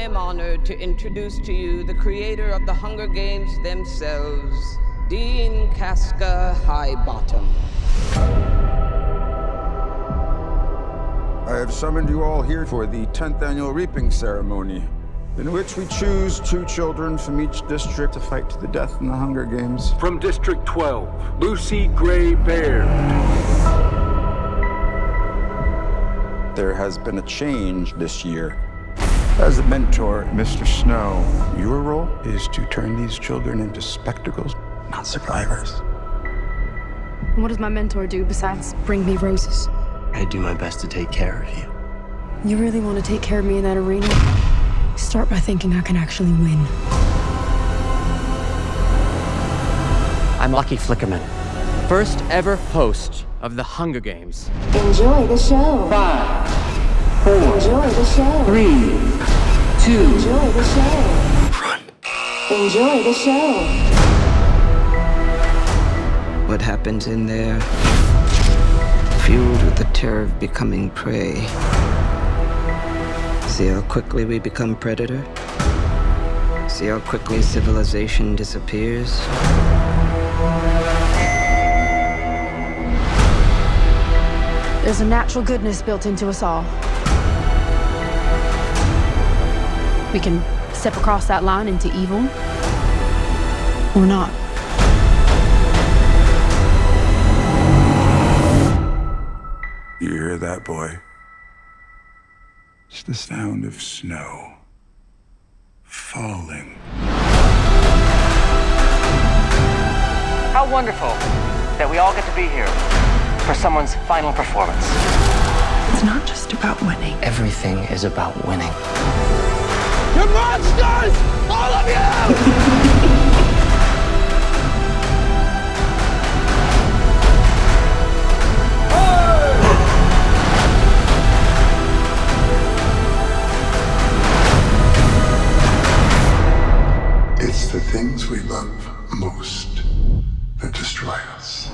I'm honored to introduce to you the creator of the Hunger Games themselves, Dean Casca Highbottom. I have summoned you all here for the 10th annual reaping ceremony, in which we choose two children from each district to fight to the death in the Hunger Games. From District 12, Lucy Gray Baird. There has been a change this year. As a mentor, Mr. Snow, your role is to turn these children into spectacles, not survivors. What does my mentor do besides bring me roses? I do my best to take care of you. You really want to take care of me in that arena? Start by thinking I can actually win. I'm Lucky Flickerman, first ever host of the Hunger Games. Enjoy the show. Five, four, Enjoy the show. three, two, Enjoy the show. run. Enjoy the show. What happens in there, fueled with the terror of becoming prey. See how quickly we become predator? See how quickly civilization disappears? There's a natural goodness built into us all. We can step across that line into evil, or not. You hear that, boy? It's the sound of snow falling. How wonderful that we all get to be here for someone's final performance. It's not just about winning. Everything is about winning. You're monsters! All of you! It's the things we love most that destroy us.